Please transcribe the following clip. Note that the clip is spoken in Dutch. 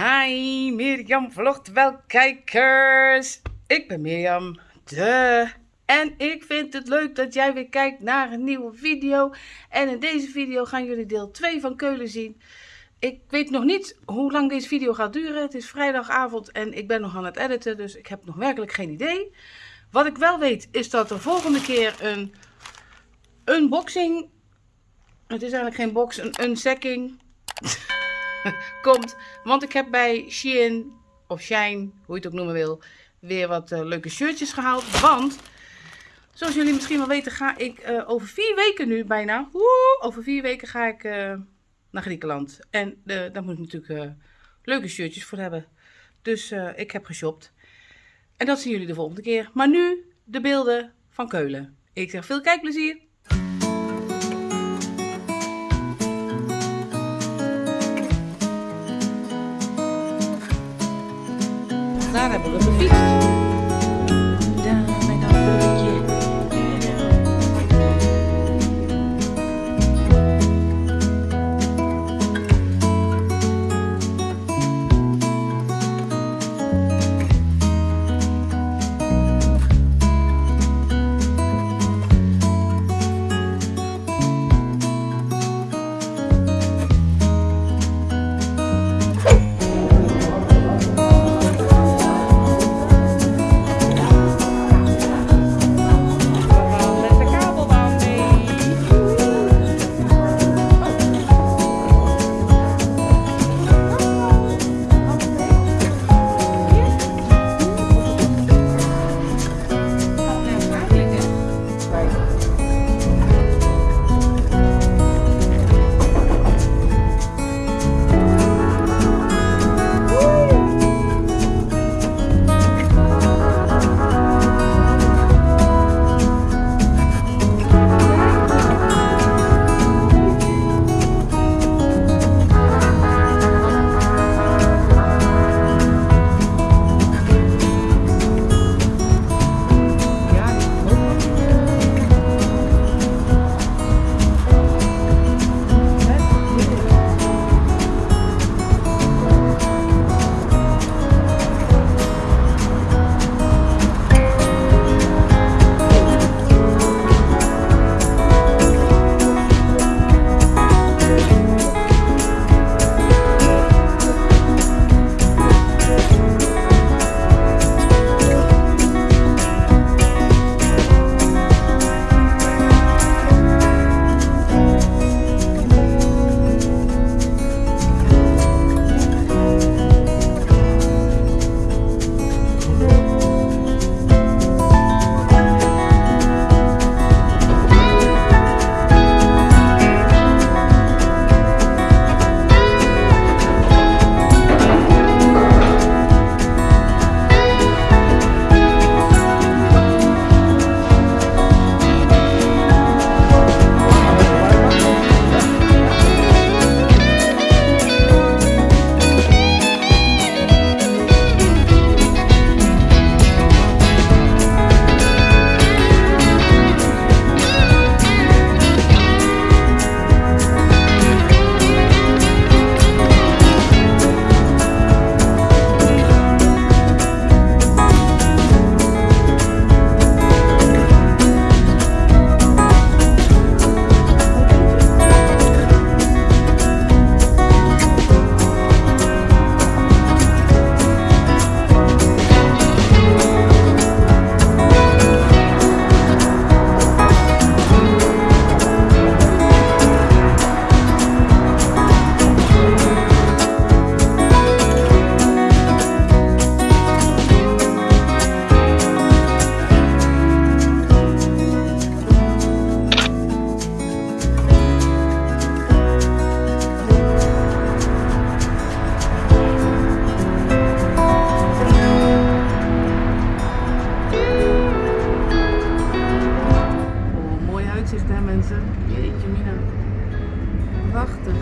Hi, Mirjam vlogt wel kijkers. Ik ben Mirjam, de. En ik vind het leuk dat jij weer kijkt naar een nieuwe video. En in deze video gaan jullie deel 2 van Keulen zien. Ik weet nog niet hoe lang deze video gaat duren. Het is vrijdagavond en ik ben nog aan het editen, dus ik heb nog werkelijk geen idee. Wat ik wel weet is dat er volgende keer een unboxing... Het is eigenlijk geen box, een unsacking komt. Want ik heb bij Shein, of Shine, hoe je het ook noemen wil, weer wat uh, leuke shirtjes gehaald. Want, zoals jullie misschien wel weten, ga ik uh, over vier weken nu bijna, over vier weken ga ik uh, naar Griekenland. En daar moet ik natuurlijk leuke shirtjes voor hebben. Dus ik heb geshopt. En dat zien jullie de volgende keer. Maar nu de beelden van Keulen. Ik zeg veel kijkplezier. Daar hebben we gefietst. Jeetje mina. Prachtig.